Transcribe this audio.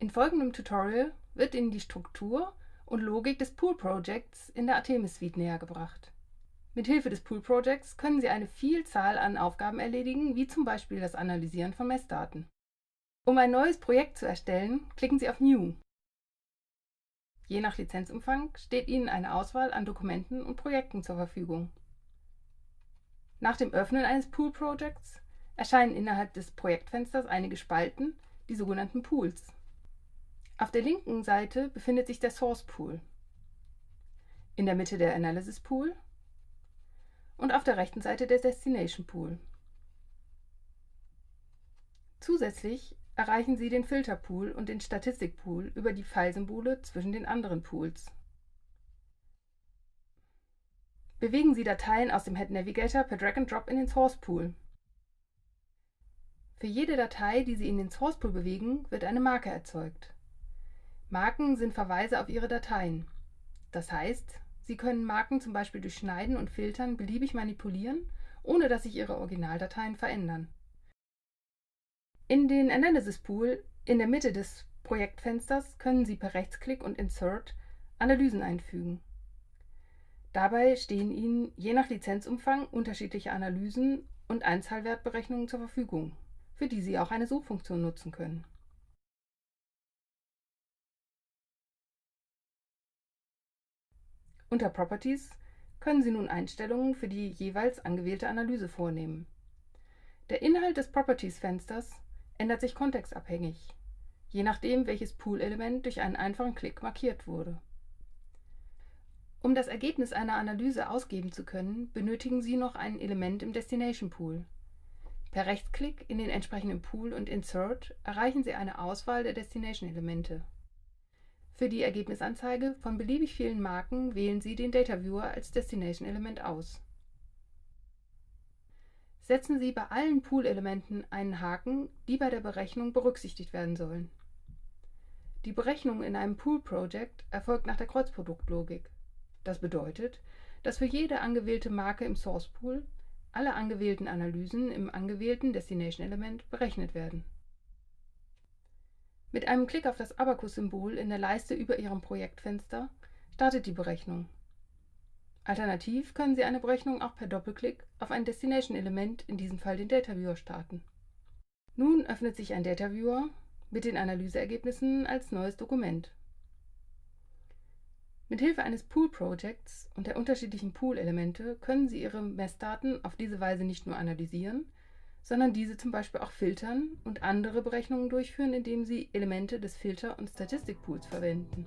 In folgendem Tutorial wird Ihnen die Struktur und Logik des Pool Projects in der Artemis Suite nähergebracht. Mit Hilfe des Pool Projects können Sie eine Vielzahl an Aufgaben erledigen, wie zum Beispiel das Analysieren von Messdaten. Um ein neues Projekt zu erstellen, klicken Sie auf New. Je nach Lizenzumfang steht Ihnen eine Auswahl an Dokumenten und Projekten zur Verfügung. Nach dem Öffnen eines Pool Projects erscheinen innerhalb des Projektfensters einige Spalten, die sogenannten Pools. Auf der linken Seite befindet sich der Source Pool, in der Mitte der Analysis Pool und auf der rechten Seite der Destination Pool. Zusätzlich erreichen Sie den Filter Pool und den Statistik Pool über die Pfeilsymbole zwischen den anderen Pools. Bewegen Sie Dateien aus dem Head Navigator per Drag and Drop in den Source Pool. Für jede Datei, die Sie in den Source Pool bewegen, wird eine Marke erzeugt. Marken sind Verweise auf Ihre Dateien. Das heißt, Sie können Marken zum Beispiel durch Schneiden und Filtern beliebig manipulieren, ohne dass sich Ihre Originaldateien verändern. In den Analysis Pool in der Mitte des Projektfensters können Sie per Rechtsklick und Insert Analysen einfügen. Dabei stehen Ihnen je nach Lizenzumfang unterschiedliche Analysen und Einzahlwertberechnungen zur Verfügung, für die Sie auch eine Suchfunktion nutzen können. Unter Properties können Sie nun Einstellungen für die jeweils angewählte Analyse vornehmen. Der Inhalt des Properties-Fensters ändert sich kontextabhängig, je nachdem, welches Pool-Element durch einen einfachen Klick markiert wurde. Um das Ergebnis einer Analyse ausgeben zu können, benötigen Sie noch ein Element im Destination Pool. Per Rechtsklick in den entsprechenden Pool und Insert erreichen Sie eine Auswahl der Destination-Elemente. Für die Ergebnisanzeige von beliebig vielen Marken wählen Sie den Data Viewer als Destination-Element aus. Setzen Sie bei allen Pool-Elementen einen Haken, die bei der Berechnung berücksichtigt werden sollen. Die Berechnung in einem Pool-Project erfolgt nach der Kreuzproduktlogik. Das bedeutet, dass für jede angewählte Marke im Source Pool alle angewählten Analysen im angewählten Destination-Element berechnet werden mit einem Klick auf das Abacus-Symbol in der Leiste über Ihrem Projektfenster startet die Berechnung. Alternativ können Sie eine Berechnung auch per Doppelklick auf ein Destination-Element, in diesem Fall den Data Viewer, starten. Nun öffnet sich ein Data Viewer mit den Analyseergebnissen als neues Dokument. Mit Hilfe eines Pool-Projects und der unterschiedlichen Pool-Elemente können Sie Ihre Messdaten auf diese Weise nicht nur analysieren, sondern diese zum Beispiel auch filtern und andere Berechnungen durchführen, indem sie Elemente des Filter- und Statistikpools verwenden